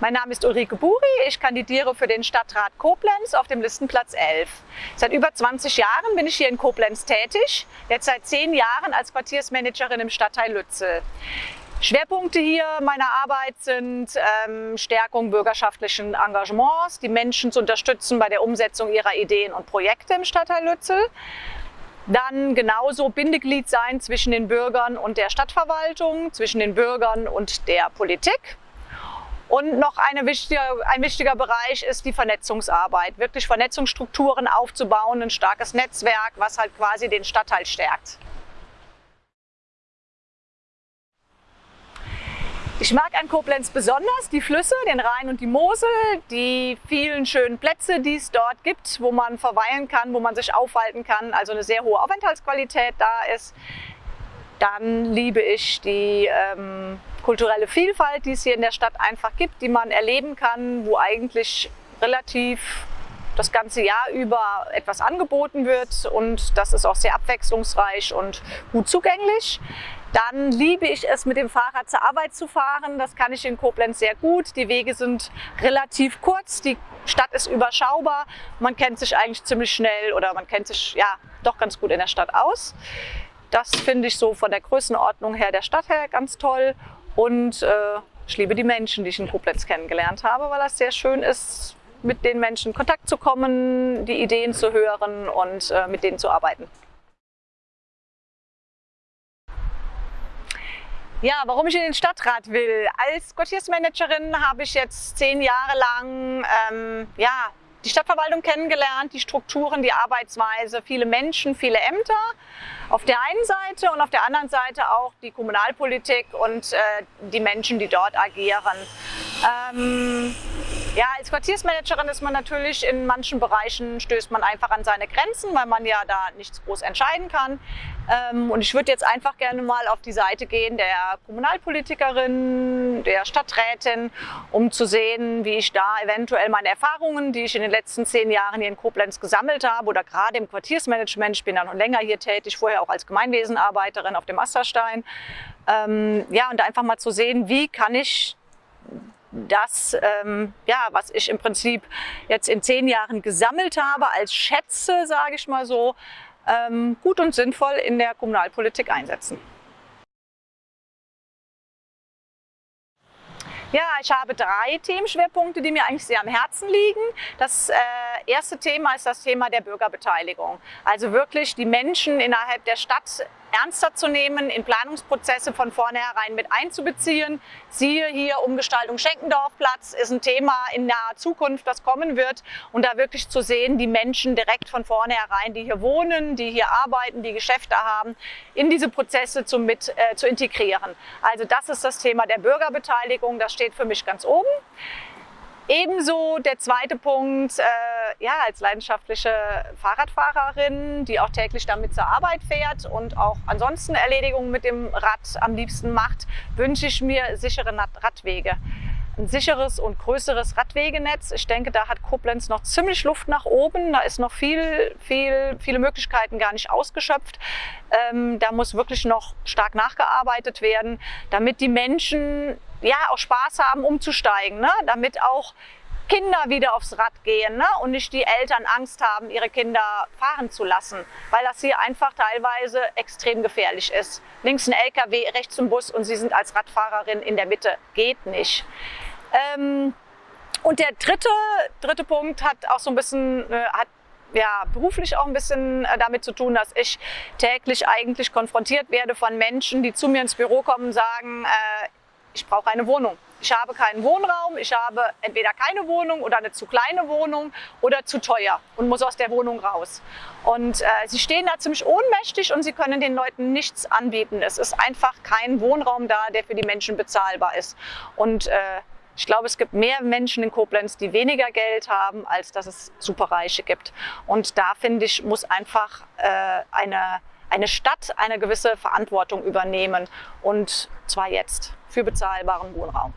Mein Name ist Ulrike Buri, ich kandidiere für den Stadtrat Koblenz auf dem Listenplatz 11. Seit über 20 Jahren bin ich hier in Koblenz tätig, jetzt seit zehn Jahren als Quartiersmanagerin im Stadtteil Lützel. Schwerpunkte hier meiner Arbeit sind ähm, Stärkung bürgerschaftlichen Engagements, die Menschen zu unterstützen bei der Umsetzung ihrer Ideen und Projekte im Stadtteil Lützel. Dann genauso Bindeglied sein zwischen den Bürgern und der Stadtverwaltung, zwischen den Bürgern und der Politik. Und noch wichtige, ein wichtiger Bereich ist die Vernetzungsarbeit, wirklich Vernetzungsstrukturen aufzubauen, ein starkes Netzwerk, was halt quasi den Stadtteil stärkt. Ich mag an Koblenz besonders die Flüsse, den Rhein und die Mosel, die vielen schönen Plätze, die es dort gibt, wo man verweilen kann, wo man sich aufhalten kann, also eine sehr hohe Aufenthaltsqualität da ist. Dann liebe ich die ähm, kulturelle Vielfalt, die es hier in der Stadt einfach gibt, die man erleben kann, wo eigentlich relativ das ganze Jahr über etwas angeboten wird und das ist auch sehr abwechslungsreich und gut zugänglich. Dann liebe ich es, mit dem Fahrrad zur Arbeit zu fahren. Das kann ich in Koblenz sehr gut. Die Wege sind relativ kurz, die Stadt ist überschaubar. Man kennt sich eigentlich ziemlich schnell oder man kennt sich ja doch ganz gut in der Stadt aus. Das finde ich so von der Größenordnung her der Stadt her ganz toll. Und äh, ich liebe die Menschen, die ich in Koblenz kennengelernt habe, weil das sehr schön ist, mit den Menschen in Kontakt zu kommen, die Ideen zu hören und äh, mit denen zu arbeiten. Ja, warum ich in den Stadtrat will. Als Quartiersmanagerin habe ich jetzt zehn Jahre lang ähm, ja, die Stadtverwaltung kennengelernt, die Strukturen, die Arbeitsweise, viele Menschen, viele Ämter auf der einen Seite und auf der anderen Seite auch die Kommunalpolitik und äh, die Menschen, die dort agieren. Ähm, ja, als Quartiersmanagerin ist man natürlich in manchen Bereichen stößt man einfach an seine Grenzen, weil man ja da nichts groß entscheiden kann. Ähm, und ich würde jetzt einfach gerne mal auf die Seite gehen der Kommunalpolitikerin, der Stadträtin, um zu sehen, wie ich da eventuell meine Erfahrungen, die ich in den letzten zehn Jahren hier in Koblenz gesammelt habe oder gerade im Quartiersmanagement, ich bin ja noch länger hier tätig, vorher auch als Gemeinwesenarbeiterin auf dem Asterstein, ähm, ja, und einfach mal zu sehen, wie kann ich das, ähm, ja, was ich im Prinzip jetzt in zehn Jahren gesammelt habe, als Schätze, sage ich mal so, ähm, gut und sinnvoll in der Kommunalpolitik einsetzen. Ja, ich habe drei Themenschwerpunkte, die mir eigentlich sehr am Herzen liegen. Das äh, erste Thema ist das Thema der Bürgerbeteiligung. Also wirklich die Menschen innerhalb der Stadt ernster zu nehmen, in Planungsprozesse von vornherein mit einzubeziehen. Siehe hier Umgestaltung Schenkendorfplatz ist ein Thema in naher Zukunft, das kommen wird. Und da wirklich zu sehen, die Menschen direkt von vornherein, die hier wohnen, die hier arbeiten, die Geschäfte haben, in diese Prozesse zu, mit, äh, zu integrieren. Also das ist das Thema der Bürgerbeteiligung, das steht für mich ganz oben. Ebenso der zweite Punkt, äh, ja, als leidenschaftliche Fahrradfahrerin, die auch täglich damit zur Arbeit fährt und auch ansonsten Erledigungen mit dem Rad am liebsten macht, wünsche ich mir sichere Radwege. Ein sicheres und größeres Radwegenetz. Ich denke, da hat Koblenz noch ziemlich Luft nach oben. Da ist noch viel, viel, viele Möglichkeiten gar nicht ausgeschöpft. Ähm, da muss wirklich noch stark nachgearbeitet werden, damit die Menschen ja auch Spaß haben, umzusteigen, ne? damit auch Kinder wieder aufs Rad gehen ne? und nicht die Eltern Angst haben, ihre Kinder fahren zu lassen, weil das hier einfach teilweise extrem gefährlich ist. Links ein LKW, rechts ein Bus und Sie sind als Radfahrerin in der Mitte. Geht nicht. Ähm, und der dritte, dritte Punkt hat auch so ein bisschen, äh, hat ja, beruflich auch ein bisschen äh, damit zu tun, dass ich täglich eigentlich konfrontiert werde von Menschen, die zu mir ins Büro kommen und sagen, äh, ich brauche eine Wohnung. Ich habe keinen Wohnraum, ich habe entweder keine Wohnung oder eine zu kleine Wohnung oder zu teuer und muss aus der Wohnung raus. Und äh, sie stehen da ziemlich ohnmächtig und sie können den Leuten nichts anbieten. Es ist einfach kein Wohnraum da, der für die Menschen bezahlbar ist. Und äh, ich glaube, es gibt mehr Menschen in Koblenz, die weniger Geld haben, als dass es Superreiche gibt. Und da finde ich, muss einfach äh, eine eine Stadt eine gewisse Verantwortung übernehmen und zwar jetzt für bezahlbaren Wohnraum.